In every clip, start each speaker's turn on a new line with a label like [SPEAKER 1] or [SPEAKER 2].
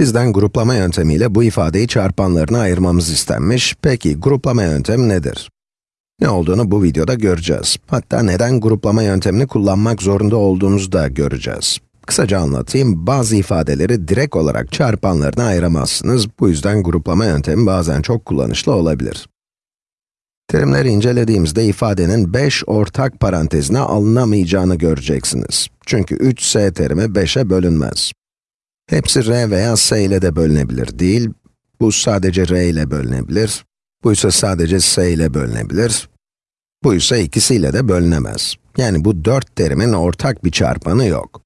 [SPEAKER 1] Bizden gruplama yöntemiyle bu ifadeyi çarpanlarına ayırmamız istenmiş. Peki, gruplama yöntemi nedir? Ne olduğunu bu videoda göreceğiz. Hatta neden gruplama yöntemini kullanmak zorunda olduğumuzu da göreceğiz. Kısaca anlatayım, bazı ifadeleri direkt olarak çarpanlarına ayıramazsınız. Bu yüzden gruplama yöntemi bazen çok kullanışlı olabilir. Terimleri incelediğimizde ifadenin 5 ortak parantezine alınamayacağını göreceksiniz. Çünkü 3s terimi 5'e bölünmez. Hepsi r veya s ile de bölünebilir değil, bu sadece r ile bölünebilir, bu ise sadece s ile bölünebilir, bu ise ikisiyle de bölünemez. Yani bu dört terimin ortak bir çarpanı yok.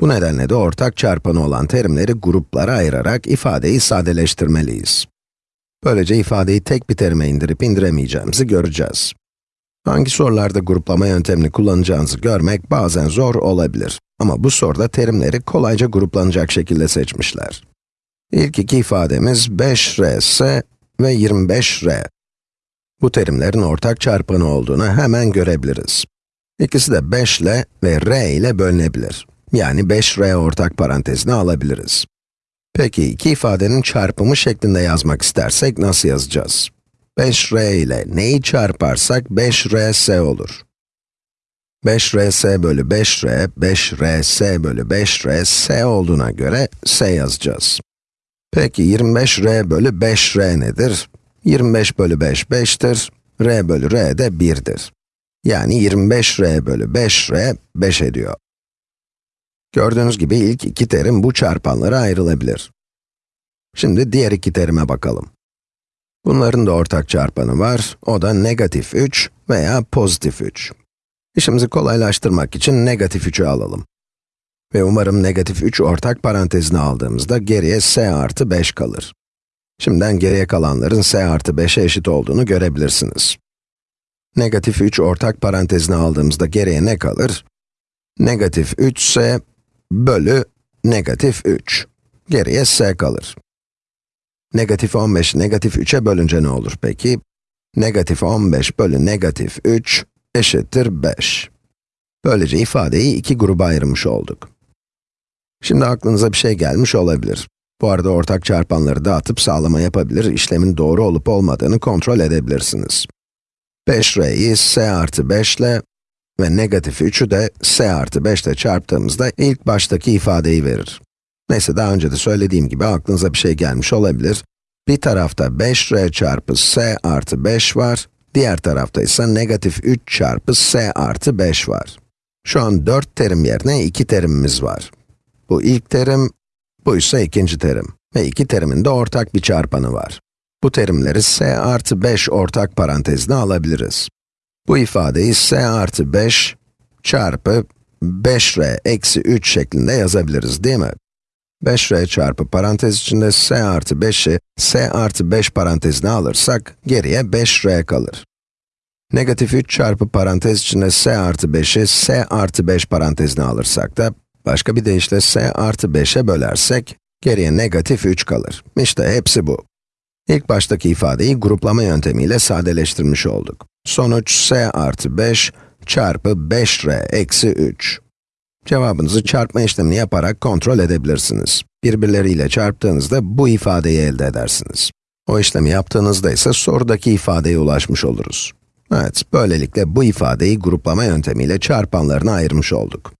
[SPEAKER 1] Bu nedenle de ortak çarpanı olan terimleri gruplara ayırarak ifadeyi sadeleştirmeliyiz. Böylece ifadeyi tek bir terime indirip indiremeyeceğimizi göreceğiz. Hangi sorularda gruplama yöntemini kullanacağınızı görmek bazen zor olabilir. Ama bu soruda terimleri kolayca gruplanacak şekilde seçmişler. İlk iki ifademiz 5rs ve 25r. Bu terimlerin ortak çarpanı olduğunu hemen görebiliriz. İkisi de 5 ile ve r ile bölünebilir. Yani 5r ortak parantezine alabiliriz. Peki, iki ifadenin çarpımı şeklinde yazmak istersek nasıl yazacağız? 5r ile neyi çarparsak 5rs olur. 5rs bölü 5r, 5rs bölü 5rs olduğuna göre s yazacağız. Peki 25r bölü 5r nedir? 25 bölü 5, 5'tir. r bölü r de 1'dir. Yani 25r bölü 5r, 5 ediyor. Gördüğünüz gibi ilk iki terim bu çarpanlara ayrılabilir. Şimdi diğer iki terime bakalım. Bunların da ortak çarpanı var, o da negatif 3 veya pozitif 3. İşimizi kolaylaştırmak için negatif 3'ü alalım. Ve umarım negatif 3 ortak parantezine aldığımızda geriye s artı 5 kalır. Şimdiden geriye kalanların s artı 5'e eşit olduğunu görebilirsiniz. Negatif 3 ortak parantezine aldığımızda geriye ne kalır? Negatif 3s bölü negatif 3. Geriye s kalır. Negatif 15 negatif 3'e bölünce ne olur peki? Negatif 15 bölü negatif 3 eşittir 5. Böylece ifadeyi iki gruba ayırmış olduk. Şimdi aklınıza bir şey gelmiş olabilir. Bu arada ortak çarpanları dağıtıp sağlama yapabilir, işlemin doğru olup olmadığını kontrol edebilirsiniz. 5r'yi s artı 5 ile ve negatif 3'ü de s artı 5 ile çarptığımızda ilk baştaki ifadeyi verir. Neyse daha önce de söylediğim gibi aklınıza bir şey gelmiş olabilir. Bir tarafta 5r çarpı s artı 5 var, diğer tarafta ise negatif 3 çarpı s artı 5 var. Şu an 4 terim yerine 2 terimimiz var. Bu ilk terim, bu ise ikinci terim. Ve iki terimin de ortak bir çarpanı var. Bu terimleri s artı 5 ortak parantezine alabiliriz. Bu ifadeyi s artı 5 çarpı 5r eksi 3 şeklinde yazabiliriz değil mi? 5r çarpı parantez içinde s artı 5'i s artı 5 parantezine alırsak, geriye 5r kalır. Negatif 3 çarpı parantez içinde s artı 5'i s artı 5 parantezine alırsak da, başka bir deyişle s artı 5'e bölersek, geriye negatif 3 kalır. İşte hepsi bu. İlk baştaki ifadeyi gruplama yöntemiyle sadeleştirmiş olduk. Sonuç s artı 5 çarpı 5r eksi 3. Cevabınızı çarpma işlemini yaparak kontrol edebilirsiniz. Birbirleriyle çarptığınızda bu ifadeyi elde edersiniz. O işlemi yaptığınızda ise sorudaki ifadeye ulaşmış oluruz. Evet, böylelikle bu ifadeyi gruplama yöntemiyle çarpanlarına ayırmış olduk.